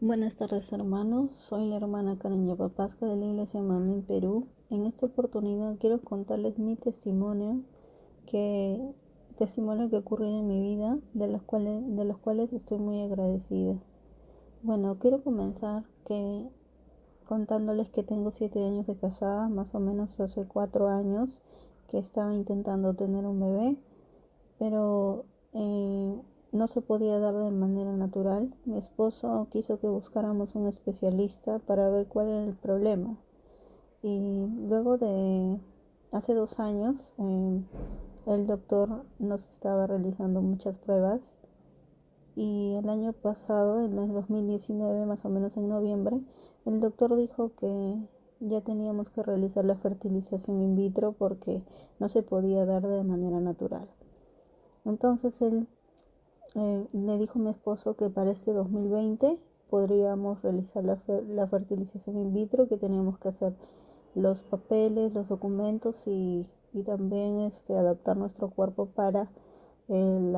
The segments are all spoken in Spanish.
Buenas tardes hermanos, soy la hermana Karen Yapapasca de la Iglesia Mami Perú. En esta oportunidad quiero contarles mi testimonio, que testimonio que ha ocurrido en mi vida, de los cuales, de los cuales estoy muy agradecida. Bueno, quiero comenzar que contándoles que tengo siete años de casada, más o menos hace cuatro años que estaba intentando tener un bebé, pero eh, no se podía dar de manera natural. Mi esposo quiso que buscáramos un especialista para ver cuál era el problema. Y luego de hace dos años, el doctor nos estaba realizando muchas pruebas. Y el año pasado, en el 2019, más o menos en noviembre, el doctor dijo que ya teníamos que realizar la fertilización in vitro porque no se podía dar de manera natural. Entonces él eh, le dijo mi esposo que para este 2020 podríamos realizar la, fertilización in vitro, que teníamos que hacer los papeles, los documentos y, también este, adaptar nuestro cuerpo para el,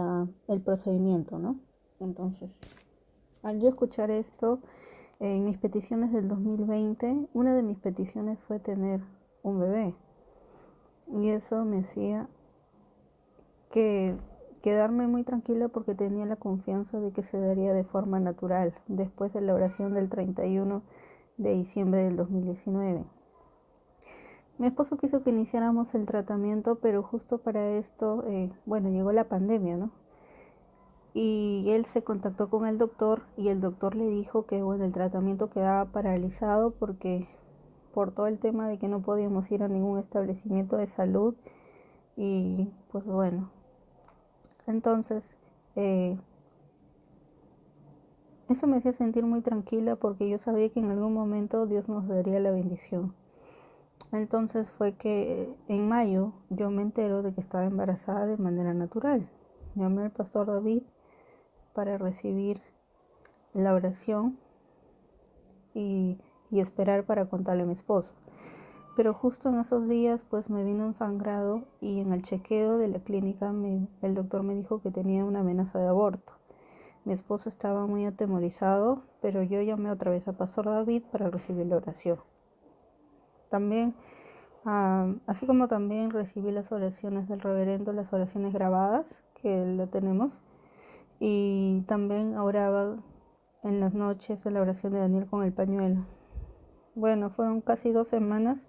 el procedimiento, ¿no? Entonces, al yo escuchar esto, en mis peticiones del 2020, una de mis peticiones fue tener un bebé. Y eso me hacía que quedarme muy tranquila porque tenía la confianza de que se daría de forma natural después de la oración del 31 de diciembre del 2019. Mi esposo quiso que iniciáramos el tratamiento, pero justo para esto, eh, bueno, llegó la pandemia, ¿no? Y él se contactó con el doctor y el doctor le dijo que, bueno, el tratamiento quedaba paralizado porque por todo el tema de que no podíamos ir a ningún establecimiento de salud y pues bueno, entonces, eh, eso me hacía sentir muy tranquila porque yo sabía que en algún momento Dios nos daría la bendición. Entonces fue que en mayo yo me entero de que estaba embarazada de manera natural. Llamé al pastor David para recibir la oración y, y esperar para contarle a mi esposo pero justo en esos días pues me vino un sangrado y en el chequeo de la clínica el doctor me dijo que tenía una amenaza de aborto. Mi esposo estaba muy atemorizado, pero yo llamé otra vez a Pastor David para recibir la oración. También, así como también recibí las oraciones del reverendo, las oraciones grabadas que la tenemos, y también oraba en las noches en la oración de Daniel con el pañuelo. Bueno, fueron casi dos semanas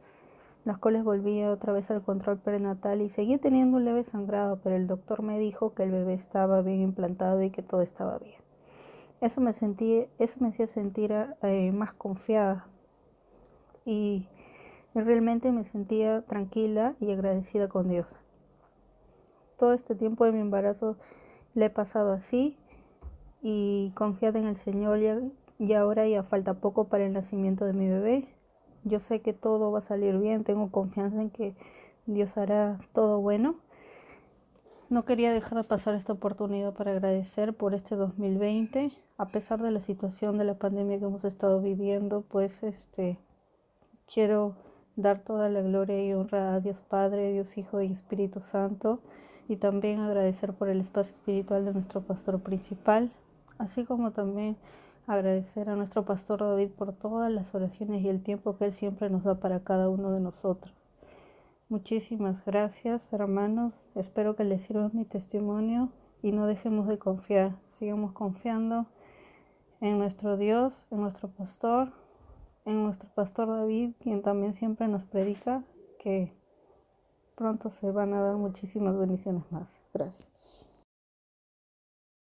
las cuales volvía otra vez al control prenatal y seguía teniendo un leve sangrado, pero el doctor me dijo que el bebé estaba bien implantado y que todo estaba bien. Eso me, sentí, eso me hacía sentir eh, más confiada y realmente me sentía tranquila y agradecida con Dios. Todo este tiempo de mi embarazo le he pasado así y confiada en el Señor y ahora ya falta poco para el nacimiento de mi bebé yo sé que todo va a salir bien, tengo confianza en que Dios hará todo bueno. No quería dejar de pasar esta oportunidad para agradecer por este 2020, a pesar de la situación de la pandemia que hemos estado viviendo, pues este quiero dar toda la gloria y honra a Dios Padre, Dios Hijo y Espíritu Santo y también agradecer por el espacio espiritual de nuestro pastor principal, así como también agradecer a nuestro pastor David por todas las oraciones y el tiempo que él siempre nos da para cada uno de nosotros. Muchísimas gracias, hermanos. Espero que les sirva mi testimonio y no dejemos de confiar. Sigamos confiando en nuestro Dios, en nuestro pastor, en nuestro pastor David, quien también siempre nos predica que pronto se van a dar muchísimas bendiciones más. Gracias.